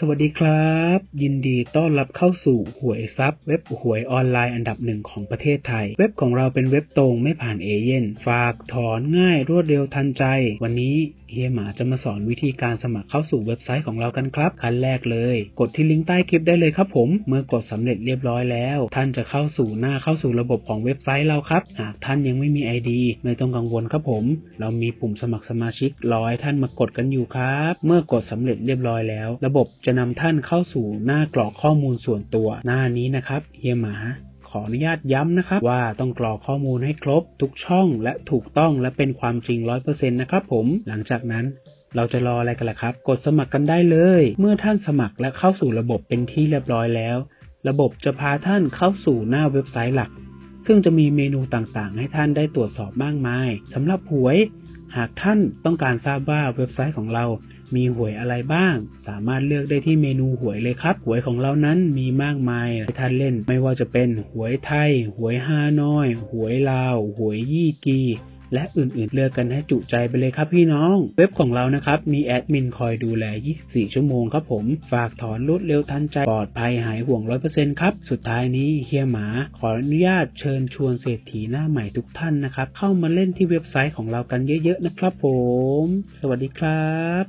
สวัสดีครับ ยินดีต้อนรับเข้าสู่หวยซับเว็บหวยออนไลน์อันดับหนึ่งของประเทศไทย เว็บของเราเป็นเว็บตรงไม่ผ่านเอเย่นฝากถอนง่ายรวดเร็วทันใจ วันนี้เฮียหมาจะมาสอนวิธีการสมัครเข้าสู่เว็บไซต์ของเรากันครับ ขั้นแรกเลย กดที่ลิงก์ใต้คลิปได้เลยครับผม เมื่อกดสำเร็จเรียบร้อยแล้ว ท่านจะเข้าสู่หน้าเข้าสู่ระบบของเว็บไซต์เราครับ หากท่านยังไม่มี ID ไม่ต้องกังวลครับผม เรามีปุ่มสมัครสมาชิกรอให้ท่านมากดกันอยู่ครับ เมื่อกดสำเร็จเรียบร้อยแล้ว ระบบจะนำท่านเข้าสู่หน้ากรอกข้อมูลส่วนตัวหน้านี้นะครับเฮียหมาขออนุญาตย้ำนะครับ ว่าต้องกรอกข้อมูลให้ครบ ทุกช่องและถูกต้องและเป็นความจริง 100%นะครับผมหลังจากนั้นเราจะรออะไรกันล่ะครับ กดสมัครกันได้เลย เมื่อท่านสมัครและเข้าสู่ระบบเป็นที่เรียบร้อยแล้ว ระบบจะพาท่านเข้าสู่หน้าเว็บไซต์หลัก ซึ่งจะมีเมนูต่างๆ ให้ท่านได้ตรวจสอบมากมายสำหรับหวย หากท่านต้องการทราบว่าเว็บไซต์ของเรา มีหวยอะไรบ้าง สามารถเลือกได้ที่เมนูหวยเลยครับ หวยของเรานั้นมีมากมายให้ท่านเล่น ไม่ว่าจะเป็นหวยไทย หวยฮานอย หวยลาว หวยยี่กี และอื่นๆ เลือกกันให้จุใจไปเลยครับพี่น้อง เว็บของเรานะครับมีแอดมินคอยดูแล 24 ชั่วโมงครับผม ฝากถอนรวดเร็วทันใจปลอดภัยหายห่วง 100%ครับ สุดท้ายนี้เฮียหมา ขออนุญาตเชิญชวนเศรษฐีหน้าใหม่ทุกท่านนะครับ เข้ามาเล่นที่เว็บไซต์ของเรากันเยอะ ๆ นะครับผม สวัสดีครับ